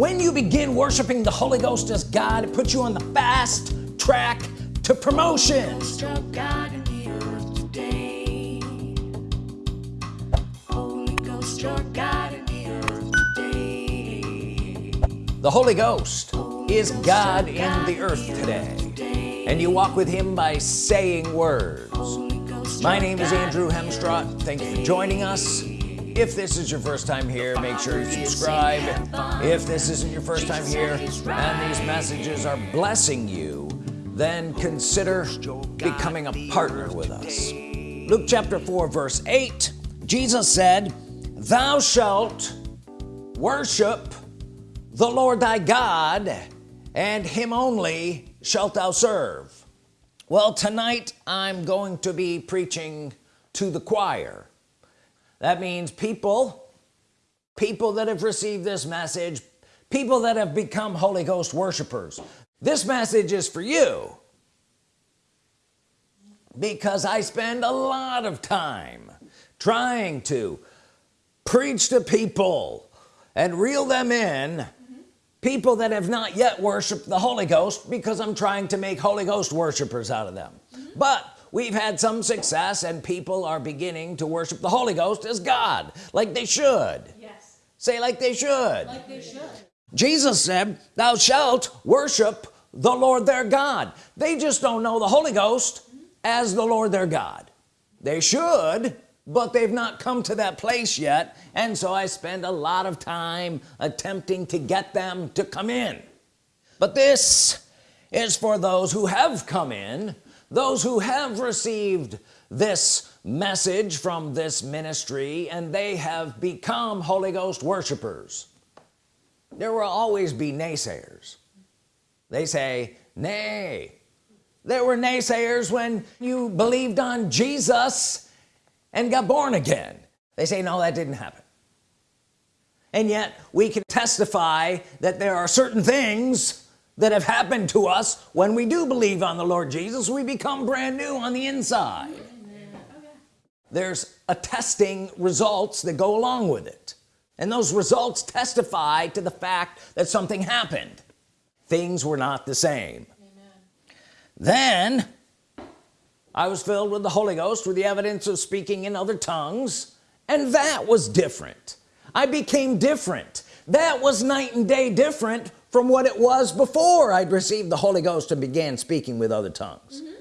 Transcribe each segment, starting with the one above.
when you begin worshiping the Holy Ghost as God it puts you on the fast track to promotion? The Holy Ghost is God in the earth today. and you walk with him by saying words. My name is Andrew Hemstrott thank you for joining us if this is your first time here make sure you subscribe. If this isn't your first time here and these messages are blessing you then consider becoming a partner with us. Luke chapter 4 verse 8 Jesus said thou shalt worship the Lord thy God and him only shalt thou serve. Well tonight I'm going to be preaching to the choir that means people people that have received this message people that have become Holy Ghost worshipers this message is for you because I spend a lot of time trying to preach to people and reel them in people that have not yet worshiped the Holy Ghost because I'm trying to make Holy Ghost worshipers out of them mm -hmm. but we've had some success and people are beginning to worship the Holy Ghost as God like they should. Yes. Say like they should. Like they should. Jesus said thou shalt worship the Lord their God. They just don't know the Holy Ghost as the Lord their God. They should but they've not come to that place yet. And so I spend a lot of time attempting to get them to come in. But this is for those who have come in those who have received this message from this ministry and they have become Holy Ghost worshipers. There will always be naysayers. They say nay. There were naysayers when you believed on Jesus and got born again. They say no that didn't happen. And yet we can testify that there are certain things that have happened to us when we do believe on the Lord Jesus we become brand new on the inside. There's attesting results that go along with it. And those results testify to the fact that something happened. Things were not the same. Amen. then I was filled with the Holy Ghost with the evidence of speaking in other tongues and that was different. I became different. That was night and day different from what it was before I'd received the Holy Ghost and began speaking with other tongues. Mm -hmm.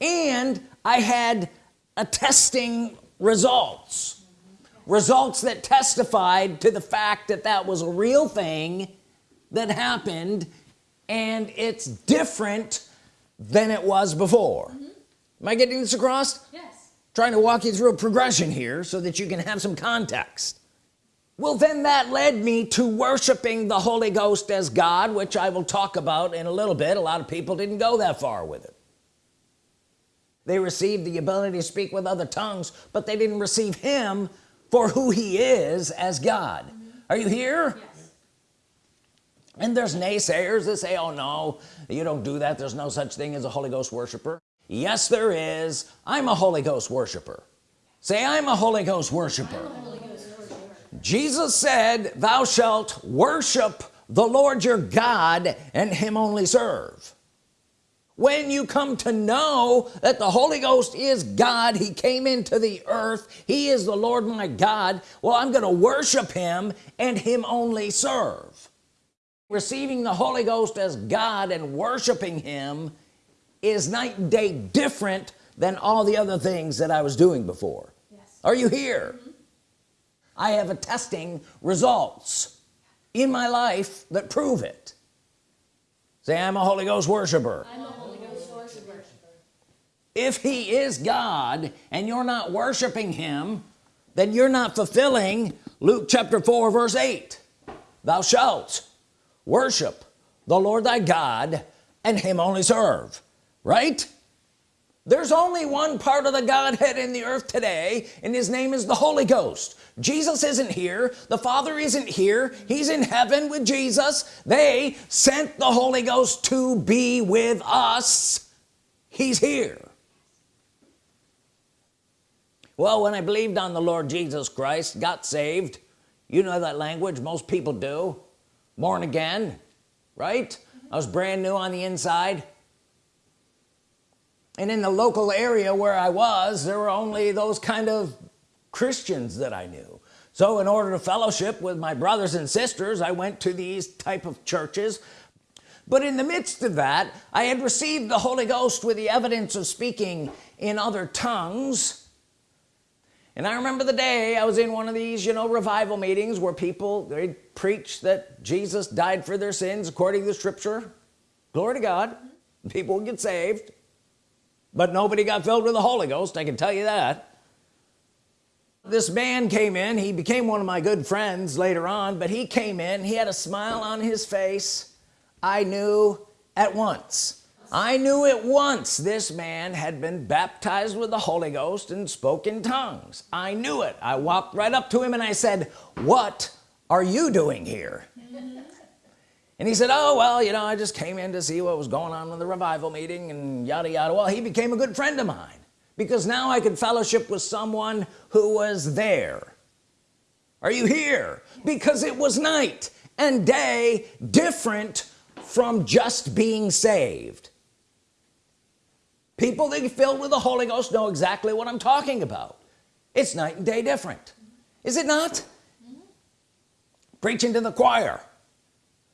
and I had attesting results. Results that testified to the fact that that was a real thing that happened and it's different than it was before. Mm -hmm am I getting this across? Yes. Trying to walk you through a progression here so that you can have some context well then that led me to worshiping the Holy Ghost as God which I will talk about in a little bit a lot of people didn't go that far with it they received the ability to speak with other tongues but they didn't receive him for who he is as God mm -hmm. are you here yes. and there's naysayers that say oh no you don't do that there's no such thing as a Holy Ghost worshiper yes there is I'm a Holy Ghost worshiper say I'm a Holy Ghost worshiper, Holy Ghost worshiper. Jesus said thou shalt worship the Lord your God and him only serve when you come to know that the Holy Ghost is God he came into the earth he is the Lord my God well I'm gonna worship him and him only serve receiving the Holy Ghost as God and worshiping him is night and day different than all the other things that I was doing before yes. are you here. I have attesting results in my life that prove it. Say I'm a Holy Ghost worshiper, Holy Ghost worshiper. if he is God and you're not worshiping him then you're not fulfilling Luke chapter 4 verse 8 thou shalt worship the Lord thy God and him only serve. Right there's only one part of the Godhead in the earth today and his name is the Holy Ghost. Jesus isn't here. The Father isn't here. He's in heaven with Jesus. They sent the Holy Ghost to be with us. He's here. Well when I believed on the Lord Jesus Christ got saved you know that language most people do. Born again right? I was brand new on the inside and in the local area where I was there were only those kind of Christians that I knew. So in order to fellowship with my brothers and sisters I went to these type of churches. But in the midst of that I had received the Holy Ghost with the evidence of speaking in other tongues. And I remember the day I was in one of these you know revival meetings where people they preach that Jesus died for their sins according to the scripture. Glory to God. People get saved but nobody got filled with the Holy Ghost I can tell you that. This man came in he became one of my good friends later on but he came in he had a smile on his face. I knew at once. I knew at once this man had been baptized with the Holy Ghost and spoke in tongues. I knew it. I walked right up to him and I said what are you doing here and he said oh well you know I just came in to see what was going on with the revival meeting and yada yada. Well he became a good friend of mine because now I could fellowship with someone who was there. Are you here? Because it was night and day different from just being saved. People that filled with the Holy Ghost know exactly what I'm talking about. It's night and day different. Is it not? Preaching to the choir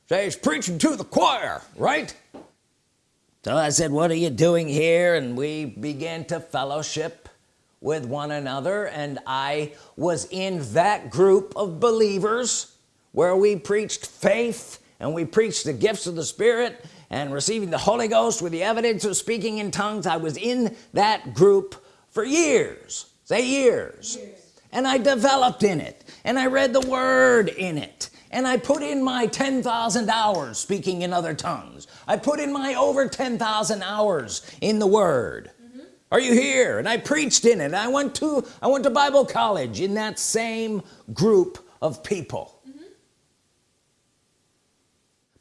say he's preaching to the choir right? So I said what are you doing here? And we began to fellowship with one another. And I was in that group of believers where we preached faith and we preached the gifts of the Spirit and receiving the Holy Ghost with the evidence of speaking in tongues. I was in that group for years say years, years. and I developed in it. And I read the Word in it and I put in my 10,000 hours speaking in other tongues. I put in my over 10,000 hours in the Word. Mm -hmm. are you here? And I preached in it. I went to I went to Bible college in that same group of people. Mm -hmm.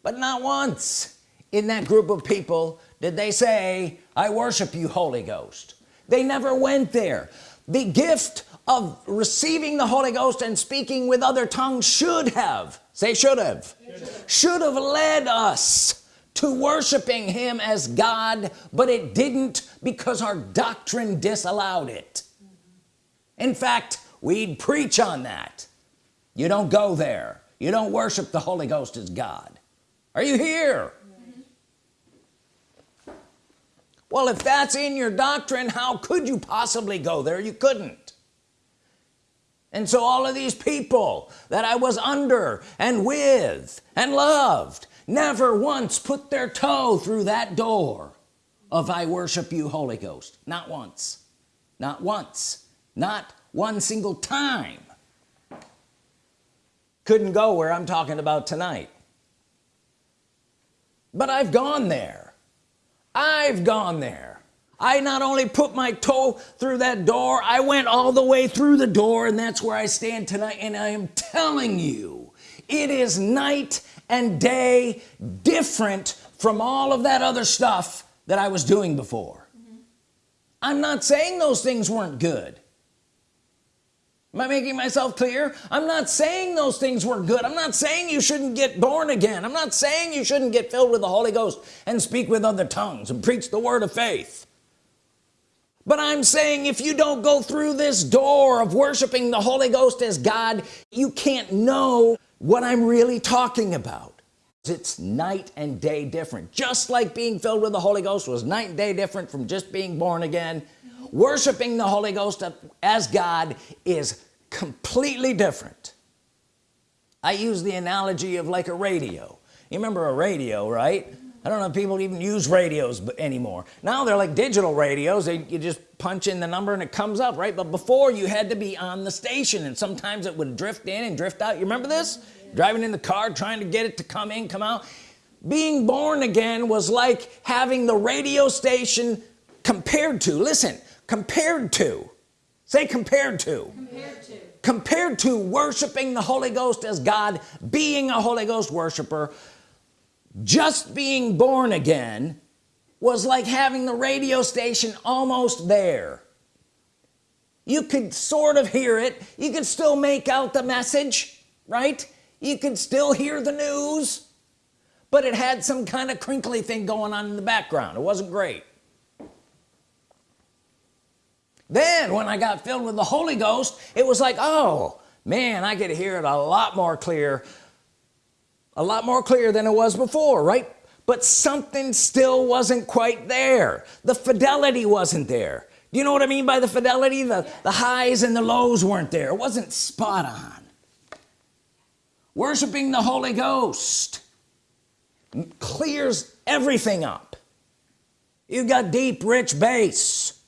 but not once in that group of people did they say I worship you Holy Ghost. They never went there. The gift of receiving the Holy Ghost and speaking with other tongues should have say should have should have led us to worshiping him as God but it didn't because our doctrine disallowed it. In fact we'd preach on that. You don't go there. You don't worship the Holy Ghost as God. Are you here? Well if that's in your doctrine how could you possibly go there? You couldn't and so all of these people that I was under and with and loved never once put their toe through that door of I worship you Holy Ghost. Not once. Not once. Not one single time. Couldn't go where I'm talking about tonight. But I've gone there. I've gone there I not only put my toe through that door I went all the way through the door and that's where I stand tonight and I am telling you it is night and day different from all of that other stuff that I was doing before. Mm -hmm. I'm not saying those things weren't good. Am I making myself clear? I'm not saying those things were good. I'm not saying you shouldn't get born again. I'm not saying you shouldn't get filled with the Holy Ghost and speak with other tongues and preach the word of faith but I'm saying if you don't go through this door of worshiping the Holy Ghost as God you can't know what I'm really talking about. It's night and day different. Just like being filled with the Holy Ghost was night and day different from just being born again worshiping the Holy Ghost as God is completely different. I use the analogy of like a radio. You remember a radio right I don't know if people even use radios anymore. Now they're like digital radios. They, you just punch in the number and it comes up right? But before you had to be on the station and sometimes it would drift in and drift out. You remember this? Driving in the car trying to get it to come in come out. Being born again was like having the radio station compared to listen compared to say compared to. Compared to, compared to worshiping the Holy Ghost as God being a Holy Ghost worshiper just being born again was like having the radio station almost there. You could sort of hear it. You could still make out the message right? You could still hear the news but it had some kind of crinkly thing going on in the background. It wasn't great. Then when I got filled with the Holy Ghost it was like oh man I could hear it a lot more clear a lot more clear than it was before right? But something still wasn't quite there. The fidelity wasn't there. Do you know what I mean by the fidelity? The the highs and the lows weren't there. It wasn't spot on. Worshiping the Holy Ghost clears everything up. You've got deep rich bass.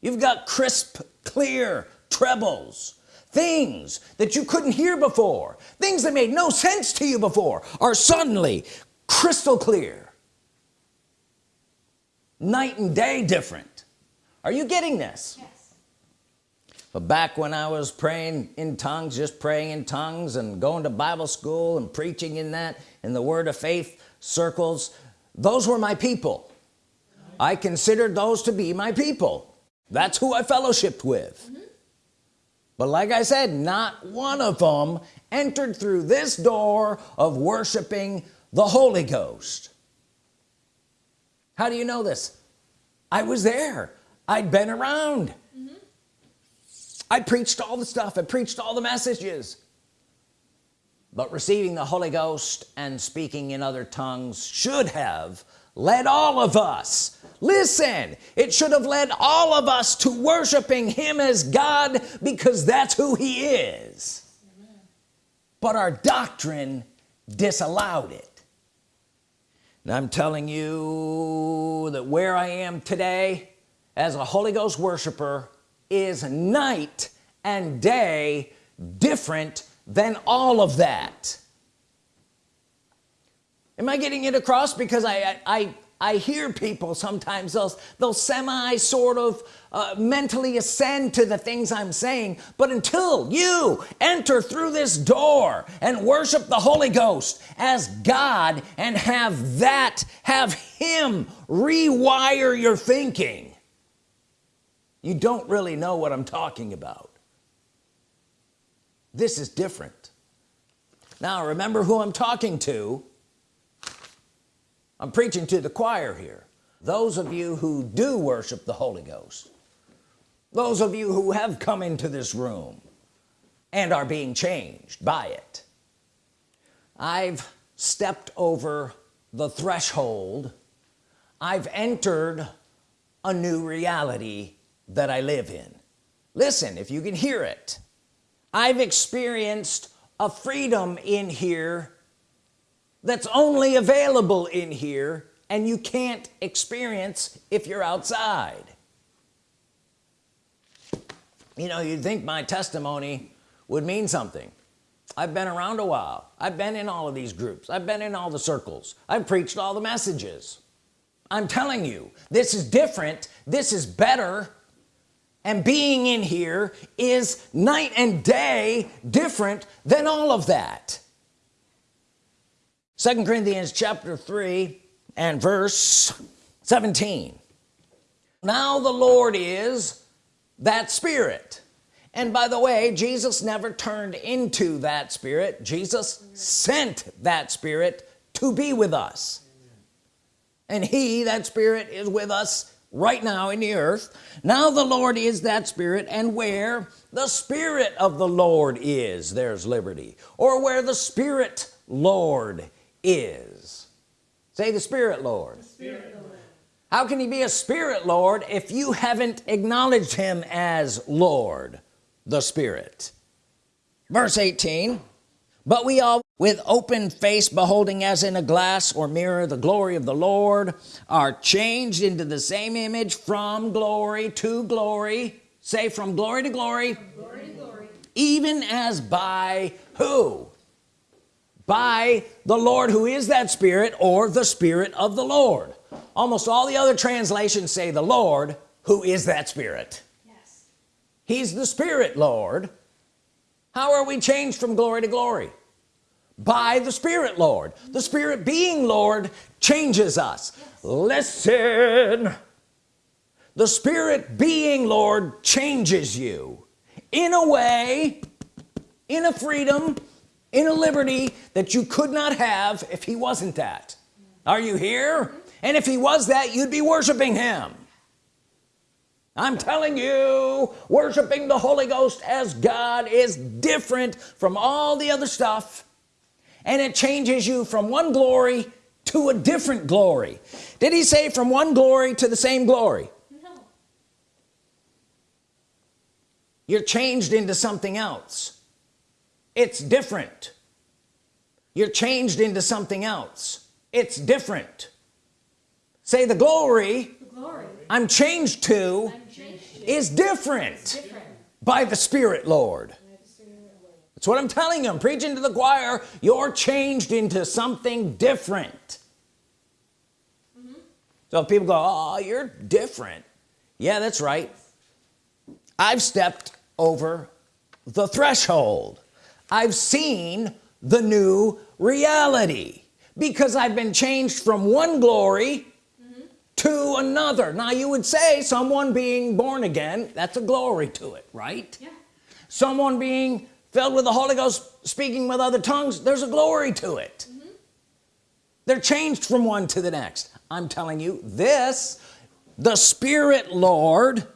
You've got crisp clear trebles. Things that you couldn't hear before things that made no sense to you before are suddenly crystal clear. Night and day different. Are you getting this? Yes. but back when I was praying in tongues just praying in tongues and going to Bible school and preaching in that in the word of faith circles those were my people. I considered those to be my people. That's who I fellowshipped with. Mm -hmm. But like I said not one of them entered through this door of worshiping the Holy Ghost. How do you know this? I was there. I'd been around. Mm -hmm. I preached all the stuff. I preached all the messages. But receiving the Holy Ghost and speaking in other tongues should have led all of us listen it should have led all of us to worshiping him as God because that's who he is. But our doctrine disallowed it. And I'm telling you that where I am today as a Holy Ghost worshiper is night and day different than all of that. Am I getting it across? Because I I I hear people sometimes they'll they'll semi sort of uh, mentally ascend to the things I'm saying but until you enter through this door and worship the Holy Ghost as God and have that have him rewire your thinking you don't really know what I'm talking about. This is different. Now remember who I'm talking to I'm preaching to the choir here. Those of you who do worship the Holy Ghost those of you who have come into this room and are being changed by it I've stepped over the threshold. I've entered a new reality that I live in. Listen if you can hear it I've experienced a freedom in here that's only available in here and you can't experience if you're outside. You know you'd think my testimony would mean something. I've been around a while. I've been in all of these groups. I've been in all the circles. I've preached all the messages. I'm telling you this is different. This is better. And being in here is night and day different than all of that second Corinthians chapter 3 and verse 17 now the Lord is that spirit. And by the way Jesus never turned into that spirit. Jesus sent that spirit to be with us. And he that spirit is with us right now in the earth. Now the Lord is that spirit and where the Spirit of the Lord is there's liberty. Or where the Spirit Lord is. Say the Spirit Lord, the Spirit Lord. how can he be a Spirit Lord if you haven't acknowledged him as Lord the Spirit? Verse 18 but we all with open face beholding as in a glass or mirror the glory of the Lord are changed into the same image from glory to glory. Say from glory to glory, glory, to glory. even as by who by the Lord who is that spirit or the spirit of the Lord. Almost all the other translations say the Lord who is that spirit. Yes. he's the spirit Lord. How are we changed from glory to glory? By the Spirit Lord. The Spirit being Lord changes us. Listen. The Spirit being Lord changes you. In a way in a freedom in a liberty that you could not have if he wasn't that. Are you here? And if he was that you'd be worshiping him. I'm telling you worshiping the Holy Ghost as God is different from all the other stuff and it changes you from one glory to a different glory. Did he say from one glory to the same glory? No. you're changed into something else it's different. You're changed into something else. It's different. Say the glory, the glory. I'm, changed to, I'm changed to is different, different, by the Spirit Lord. That's what I'm telling you. I'm preaching to the choir. You're changed into something different. Mm -hmm. so people go oh you're different. Yeah that's right. I've stepped over the threshold I've seen the new reality because I've been changed from one glory mm -hmm. to another now you would say someone being born again that's a glory to it right yeah. someone being filled with the Holy Ghost speaking with other tongues there's a glory to it mm -hmm. they're changed from one to the next I'm telling you this the Spirit Lord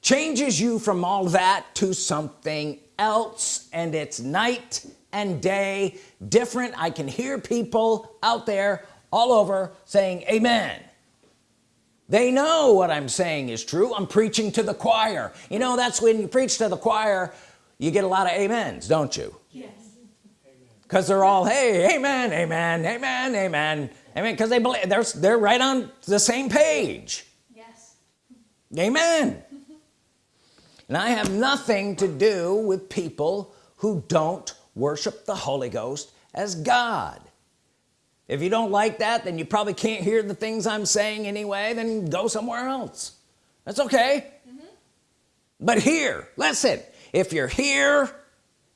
changes you from all that to something else and it's night and day different. I can hear people out there all over saying amen. They know what I'm saying is true. I'm preaching to the choir. You know that's when you preach to the choir you get a lot of amens don't you? Yes. Because they're all hey amen amen amen amen. Amen because they believe they're they're right on the same page. Yes. Amen and I have nothing to do with people who don't worship the Holy Ghost as God. If you don't like that then you probably can't hear the things I'm saying anyway then go somewhere else. That's okay. Mm -hmm. but here listen if you're here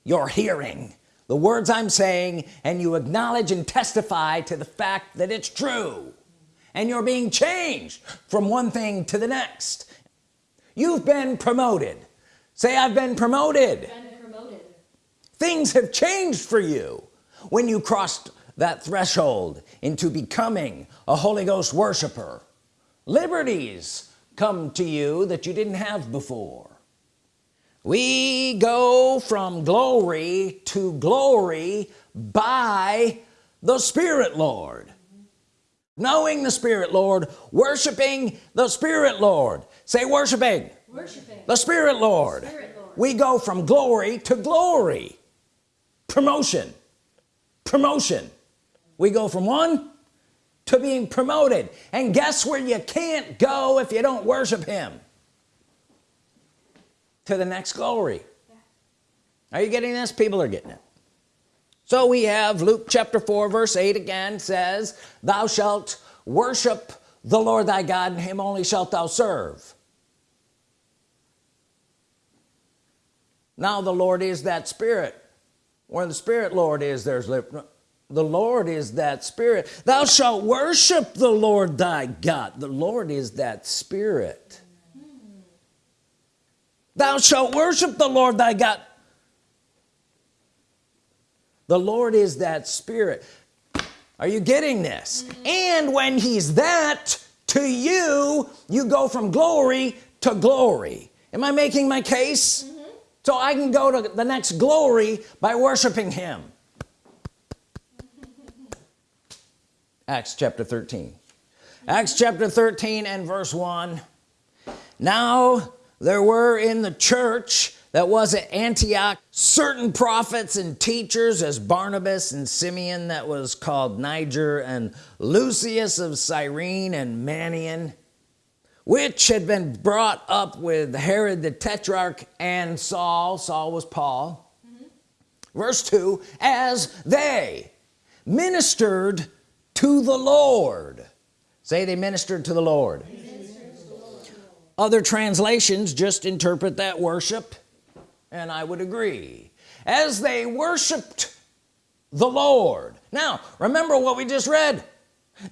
you're hearing the words I'm saying and you acknowledge and testify to the fact that it's true and you're being changed from one thing to the next you've been promoted. Say I've been promoted, been promoted. things have changed for you when you crossed that threshold into becoming a Holy Ghost worshiper. Liberties come to you that you didn't have before. We go from glory to glory by the Spirit Lord. Knowing the Spirit Lord. Worshiping the Spirit Lord say worshiping, worshiping. the Spirit Lord. Spirit Lord. We go from glory to glory. Promotion. Promotion. We go from one to being promoted. And guess where you can't go if you don't worship him? To the next glory. Yeah. are you getting this? People are getting it. So we have Luke chapter 4 verse 8 again says thou shalt worship the Lord thy God and him only shalt thou serve now the Lord is that spirit. Where the spirit Lord is there's the Lord is that spirit. Thou shalt worship the Lord thy God. The Lord is that spirit. Thou shalt worship the Lord thy God. The Lord is that spirit. Are you getting this? Mm -hmm. and when he's that to you you go from glory to glory. Am I making my case? mm -hmm. So I can go to the next glory by worshiping him. Acts chapter 13 Acts chapter 13 and verse 1 now there were in the church that was at Antioch certain prophets and teachers as Barnabas and Simeon that was called Niger and Lucius of Cyrene and Manaen which had been brought up with Herod the Tetrarch and Saul. Saul was Paul. Mm -hmm. verse 2 as they ministered to the Lord. Say they ministered to the Lord. Other translations just interpret that worship and I would agree. As they worshiped the Lord. Now remember what we just read.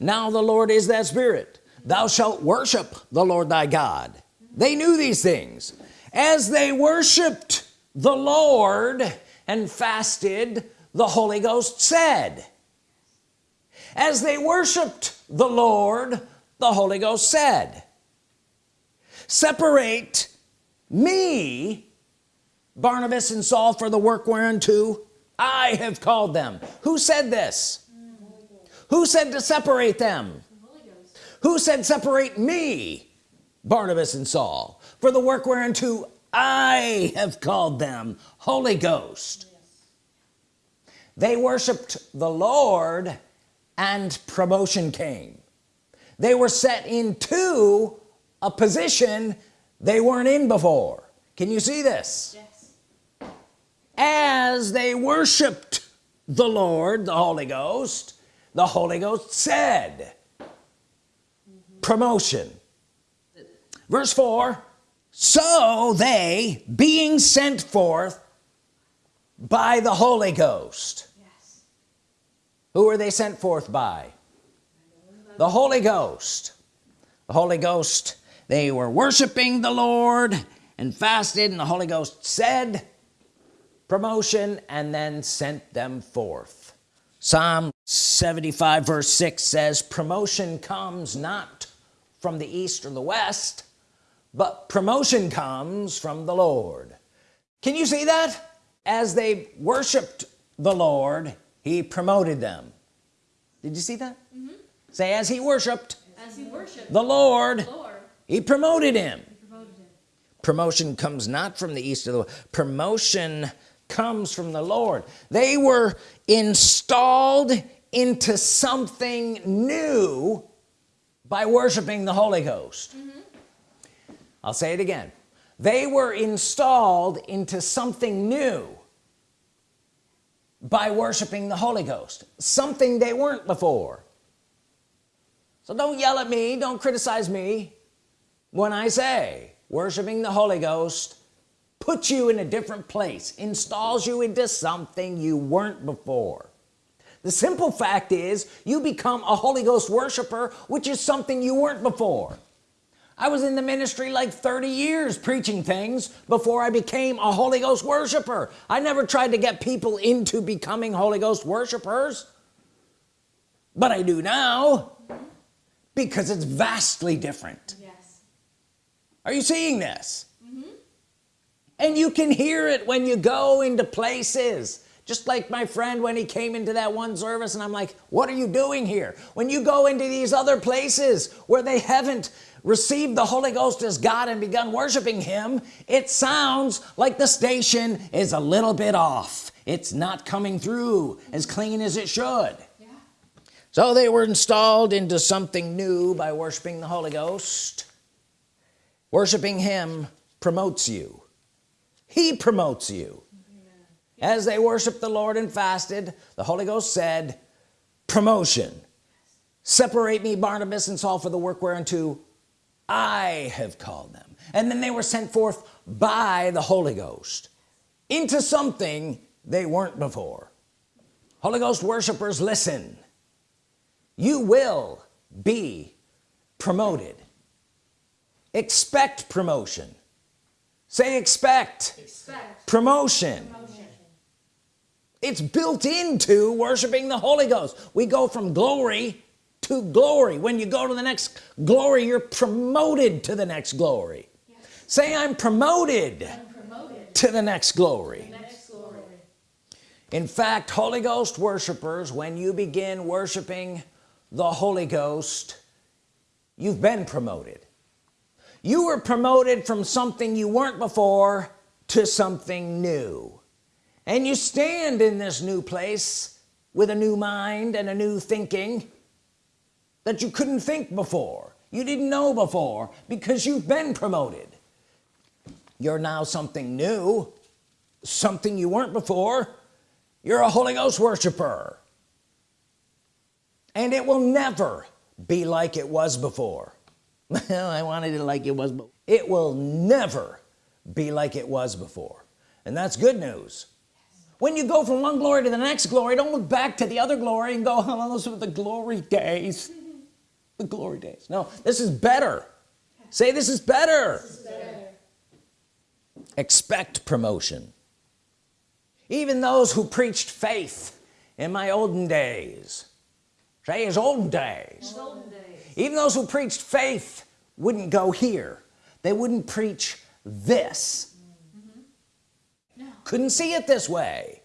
Now the Lord is that spirit thou shalt worship the Lord thy God. They knew these things. As they worshiped the Lord and fasted the Holy Ghost said. As they worshiped the Lord the Holy Ghost said separate me Barnabas and Saul for the work whereunto I have called them. Who said this? Who said to separate them who said separate me Barnabas and Saul for the work whereunto I have called them Holy Ghost yes. they worshiped the Lord and promotion came they were set into a position they weren't in before can you see this yes. as they worshiped the Lord the Holy Ghost the Holy Ghost said. Promotion. Verse 4 so they being sent forth by the Holy Ghost. Yes. who are they sent forth by? The Holy Ghost. The Holy Ghost they were worshiping the Lord and fasted and the Holy Ghost said promotion and then sent them forth. Psalm 75 verse 6 says promotion comes not from the east or the west but promotion comes from the Lord. Can you see that? As they worshiped the Lord he promoted them. Did you see that? Mm -hmm. say as he worshiped as he worshiped the Lord, Lord he, promoted him. he promoted him. Promotion comes not from the east of the west. Promotion comes from the Lord. They were installed into something new by worshiping the Holy Ghost. Mm -hmm. I'll say it again. They were installed into something new by worshiping the Holy Ghost something they weren't before. So don't yell at me don't criticize me when I say worshiping the Holy Ghost puts you in a different place installs you into something you weren't before the simple fact is you become a Holy Ghost worshiper which is something you weren't before. I was in the ministry like 30 years preaching things before I became a Holy Ghost worshiper. I never tried to get people into becoming Holy Ghost worshipers. But I do now because it's vastly different. Yes. Are you seeing this? Mm -hmm. and you can hear it when you go into places just like my friend when he came into that one service and I'm like what are you doing here? When you go into these other places where they haven't received the Holy Ghost as God and begun worshiping him it sounds like the station is a little bit off. It's not coming through as clean as it should. Yeah. so they were installed into something new by worshiping the Holy Ghost. Worshiping him promotes you. He promotes you as they worshiped the Lord and fasted the Holy Ghost said promotion. Separate me Barnabas and Saul for the work whereunto I have called them. And then they were sent forth by the Holy Ghost into something they weren't before. Holy Ghost worshipers listen. You will be promoted. Expect promotion. Say expect, expect. Promotion. It's built into worshiping the Holy Ghost we go from glory to glory when you go to the next glory you're promoted to the next glory yes. say I'm promoted, I'm promoted, to the next glory. the next glory in fact Holy Ghost worshipers when you begin worshiping the Holy Ghost you've been promoted you were promoted from something you weren't before to something new and you stand in this new place with a new mind and a new thinking that you couldn't think before you didn't know before because you've been promoted. You're now something new something you weren't before. You're a Holy Ghost worshiper. And it will never be like it was before. Well I wanted it like it was but it will never be like it was before. And that's good news when you go from one glory to the next glory don't look back to the other glory and go oh those were the glory days the glory days no this is better say this is better, this is better. expect promotion even those who preached faith in my olden days say his olden days. olden days even those who preached faith wouldn't go here they wouldn't preach this. Couldn't see it this way.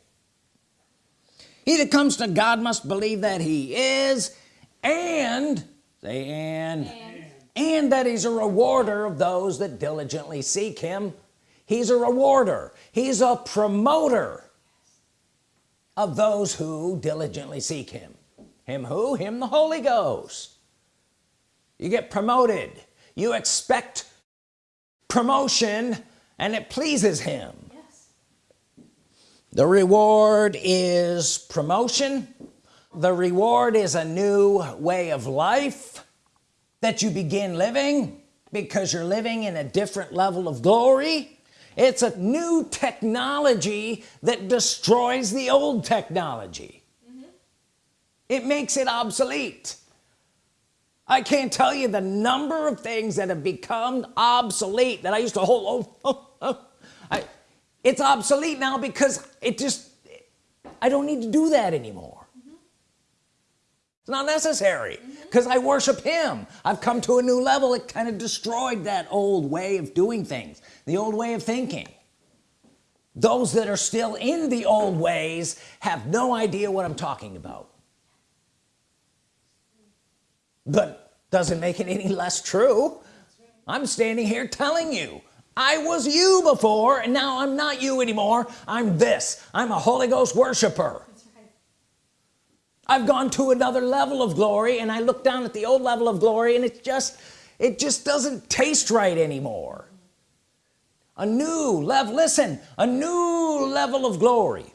He that comes to God must believe that he is and say and and, and that he's a rewarder of those that diligently seek him. He's a rewarder. He's a promoter of those who diligently seek him. Him who? Him the Holy Ghost. You get promoted. You expect promotion and it pleases him. The reward is promotion the reward is a new way of life that you begin living because you're living in a different level of glory it's a new technology that destroys the old technology mm -hmm. it makes it obsolete I can't tell you the number of things that have become obsolete that I used to hold oh, oh, oh. It's obsolete now because it just I don't need to do that anymore. It's not necessary because mm -hmm. I worship him. I've come to a new level. It kind of destroyed that old way of doing things the old way of thinking. Those that are still in the old ways have no idea what I'm talking about. But doesn't make it any less true? I'm standing here telling you I was you before and now I'm not you anymore. I'm this. I'm a Holy Ghost worshiper. I've gone to another level of glory and I look down at the old level of glory and it just it just doesn't taste right anymore. A new level listen a new level of glory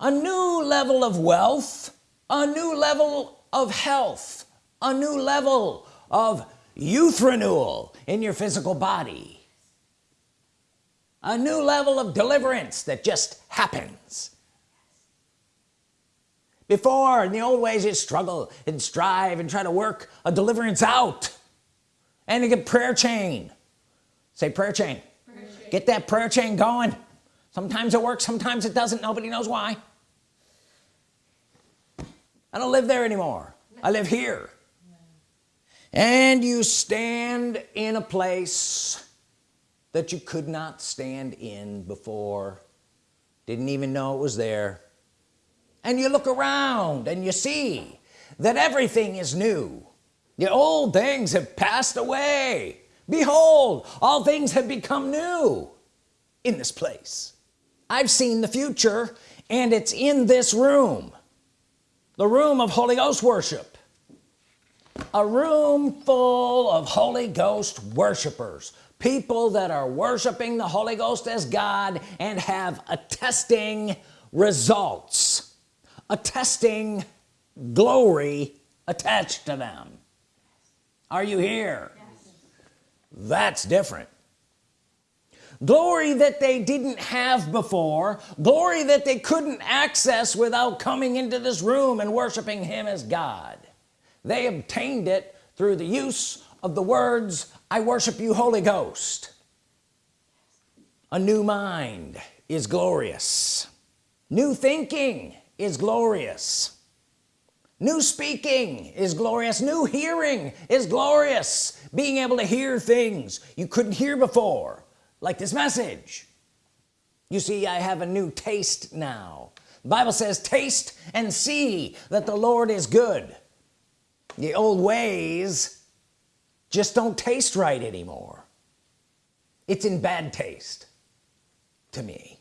a new level of wealth a new level of health a new level of youth renewal in your physical body a new level of deliverance that just happens. Before in the old ways you struggle and strive and try to work a deliverance out. And you get prayer chain. Say prayer chain. prayer chain. Get that prayer chain going. Sometimes it works sometimes it doesn't. Nobody knows why. I don't live there anymore. I live here. And you stand in a place that you could not stand in before. Didn't even know it was there. And you look around and you see that everything is new. The old things have passed away. Behold all things have become new in this place. I've seen the future and it's in this room. The room of Holy Ghost worship. A room full of Holy Ghost worshipers people that are worshiping the Holy Ghost as God and have attesting results attesting glory attached to them. Are you here? Yes. that's different. Glory that they didn't have before glory that they couldn't access without coming into this room and worshiping him as God. They obtained it through the use of the words I worship you Holy Ghost. A new mind is glorious. New thinking is glorious. New speaking is glorious. New hearing is glorious. Being able to hear things you couldn't hear before like this message. You see I have a new taste now. The Bible says taste and see that the Lord is good. The old ways just don't taste right anymore. It's in bad taste to me.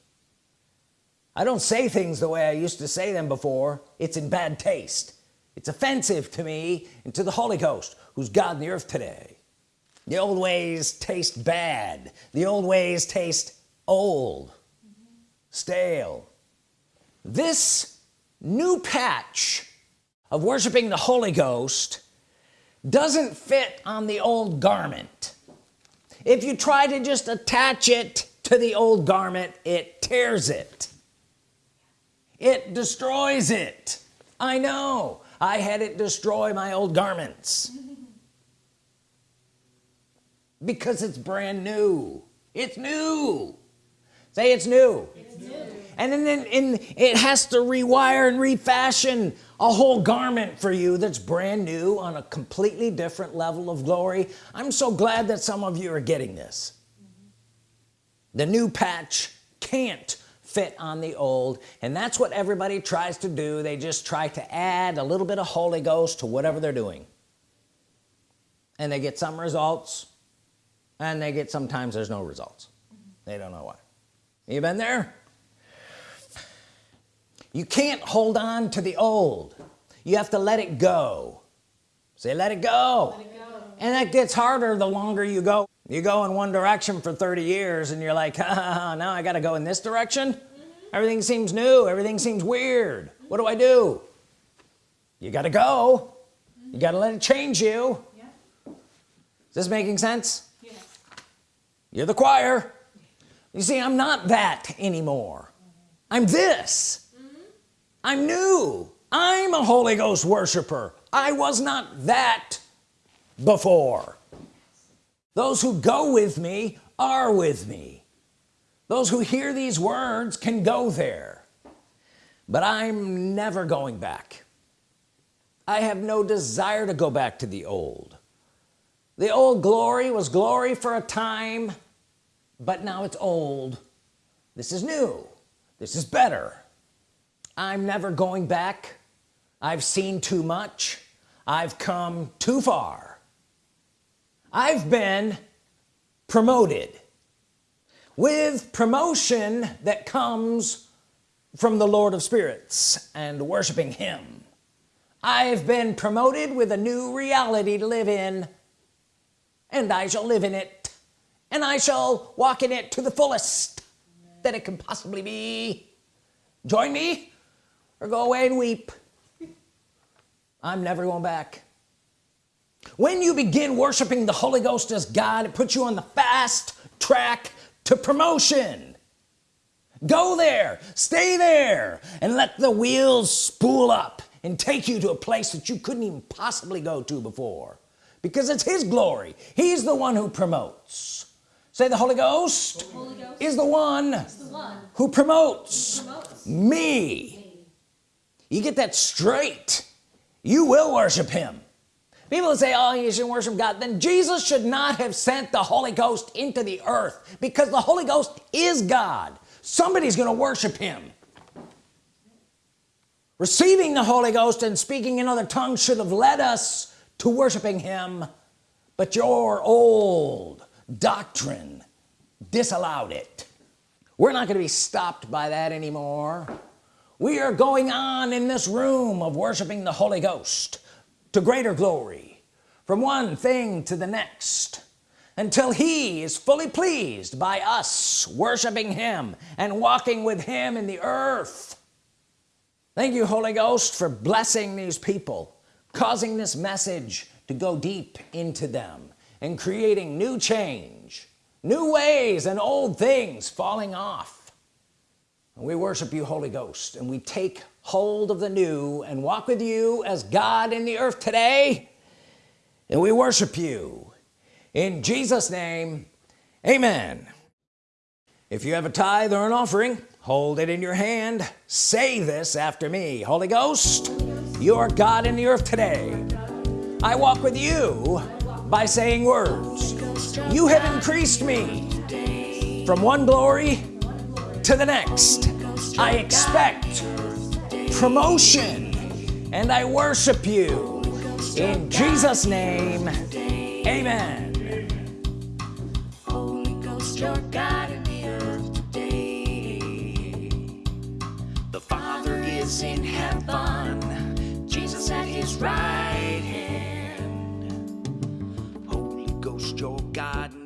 I don't say things the way I used to say them before. It's in bad taste. It's offensive to me and to the Holy Ghost who's God in the earth today. The old ways taste bad. The old ways taste old stale. This new patch of worshiping the Holy Ghost doesn't fit on the old garment. If you try to just attach it to the old garment it tears it. It destroys it. I know. I had it destroy my old garments. Because it's brand new. It's new. Say it's new, it's new. and then, then in, it has to rewire and refashion a whole garment for you that's brand new on a completely different level of glory. I'm so glad that some of you are getting this. Mm -hmm. the new patch can't fit on the old and that's what everybody tries to do. They just try to add a little bit of Holy Ghost to whatever they're doing. And they get some results and they get sometimes there's no results. They don't know why. You been there you can't hold on to the old you have to let it go say let it go, let it go. and that gets harder the longer you go you go in one direction for 30 years and you're like ah, now I got to go in this direction mm -hmm. everything seems new everything seems weird what do I do you got to go mm -hmm. you got to let it change you yeah. is this making sense yes. you're the choir you see I'm not that anymore mm -hmm. I'm this mm-hmm. I'm new. I'm a Holy Ghost worshiper. I was not that before. Those who go with me are with me. Those who hear these words can go there. But I'm never going back. I have no desire to go back to the old. The old glory was glory for a time but now it's old. This is new. This is better I'm never going back. I've seen too much. I've come too far. I've been promoted with promotion that comes from the Lord of spirits and worshiping him. I've been promoted with a new reality to live in and I shall live in it and I shall walk in it to the fullest that it can possibly be. Join me or go away and weep. I'm never going back. When you begin worshiping the Holy Ghost as God it puts you on the fast track to promotion. Go there stay there and let the wheels spool up and take you to a place that you couldn't even possibly go to before. Because it's his glory. He's the one who promotes. Say the Holy Ghost, Holy Ghost is, the one, the one who, promotes who promotes, me. You get that straight. You will worship him. People say oh you shouldn't worship God then Jesus should not have sent the Holy Ghost into the earth because the Holy Ghost is God. Somebody's gonna worship him. Receiving the Holy Ghost and speaking in other tongues should have led us to worshiping him. But your old doctrine disallowed it. We're not to be stopped by that anymore we are going on in this room of worshiping the Holy Ghost to greater glory from one thing to the next until he is fully pleased by us worshiping him and walking with him in the earth. Thank you Holy Ghost for blessing these people causing this message to go deep into them and creating new change new ways and old things falling off we worship you Holy Ghost and we take hold of the new and walk with you as God in the earth today. And we worship you. In Jesus name amen. If you have a tithe or an offering hold it in your hand. Say this after me. Holy Ghost you are God in the earth today. I walk with you by saying words. You have increased me from one glory to the next. I expect promotion and I worship you. In Jesus name amen. Holy Ghost you're God in the earth today. The Father is in heaven. Jesus at his right hand. Holy Ghost you're God